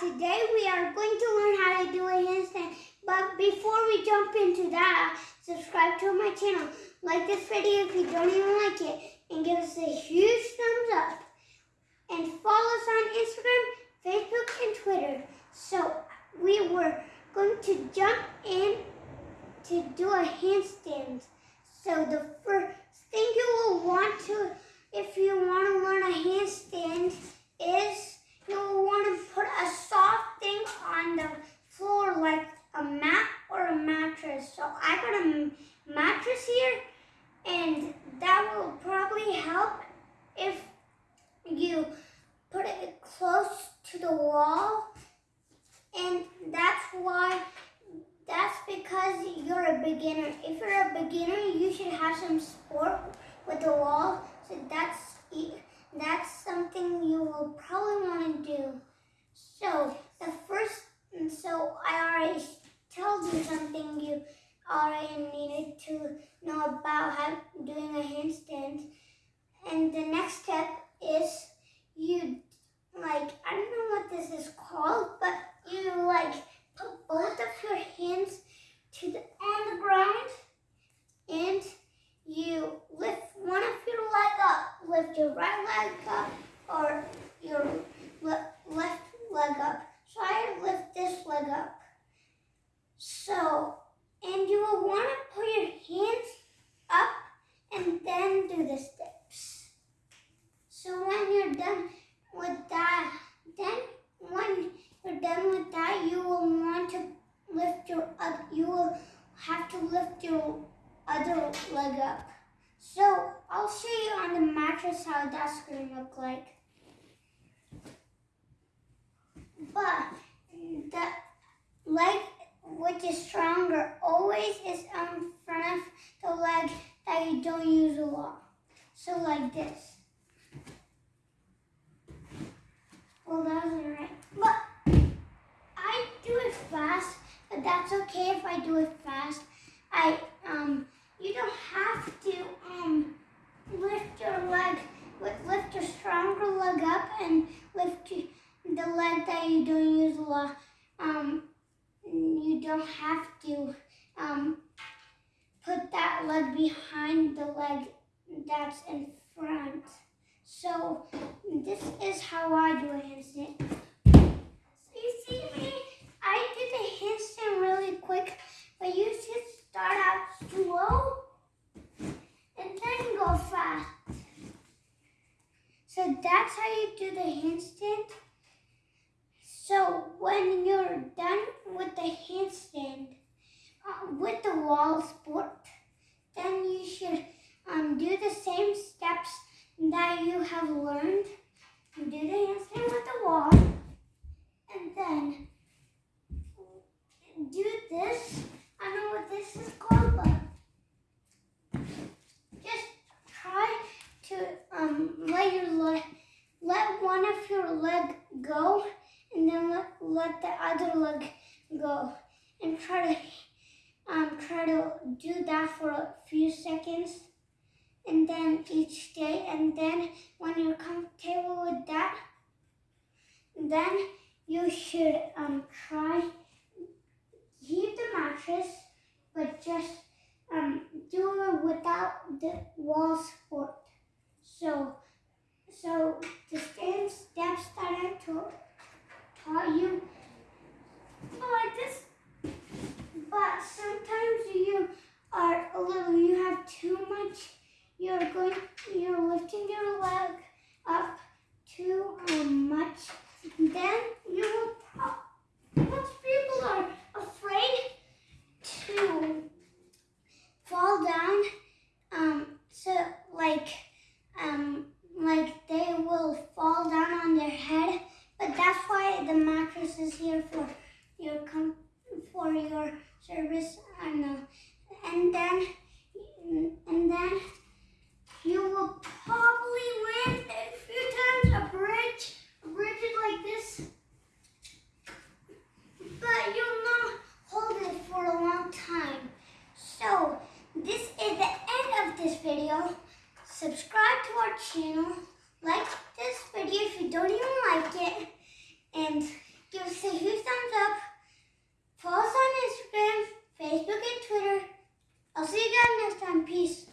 Today we are going to learn how to do a handstand. But before we jump into that, subscribe to my channel. Like this video if you don't even like it. And give us a huge thumbs up. And follow us on Instagram, Facebook, and Twitter. So we were going to jump in to do a handstand. So the first thing you will want to, if you want to learn a handstand, is you'll want to put a soft thing on the floor like a mat or a mattress. So I got a mattress here and that will probably help if you put it close to the wall and that's why that's because you're a beginner. If you're a beginner, you should have some sport with the wall. So that's that's something you will probably want to do. So the first, so I already told you something you already needed to know about how doing a handstand. And the next step is you like I don't know what this is called, but you like put both of your hands to the on the ground and you lift one of your leg up. Lift your right leg up or your le left leg up. So I lift this leg up. So, and you will want to put your hands up and then do the steps. So when you're done with that, then when you're done with that, you will want to lift your, uh, you will have lift your other leg up. So I'll show you on the mattress how that's going to look like. But the leg which is stronger always is in front of the leg that you don't use a lot. So like this. Well, that wasn't right. But I do it fast, but that's okay if I do it fast. I um you don't have to um lift your leg lift your stronger leg up and lift leg that you don't use a lot. Um you don't have to um put that leg behind the leg that's in front. So this is how I do a handstand. So you see me? I did a handstand really quick, but you should start out slow and then go fast. So that's how you do the handstand. When you're done with the handstand, uh, with the wall sport, then you should um, do the same steps that you have learned. Do the handstand with the wall, and then do this I don't know what this is called, but just try to um, let your leg, let one of your leg go, let, let the other leg go, and try to um, try to do that for a few seconds, and then each day, and then when you're comfortable with that, then you should um, try keep the mattress, but just um, do it without the wall support. So, so the same steps that I taught, taught you, like this, but sometimes you are a little, you have too much, you're going, you're lifting your leg up too um, much, then you will, most people are afraid to fall down. Um, so like, um, like they will fall down on their head. But that's why the mattress is here for your for your service. I know. Uh, and then, and then you will probably win a few times a bridge. A bridge like this. But you'll not hold it for a long time. So, this is the end of this video. Subscribe to our channel. Like this video if you don't even like it. And give us a huge thumbs up. Follow us on Instagram, Facebook, and Twitter. I'll see you guys next time. Peace.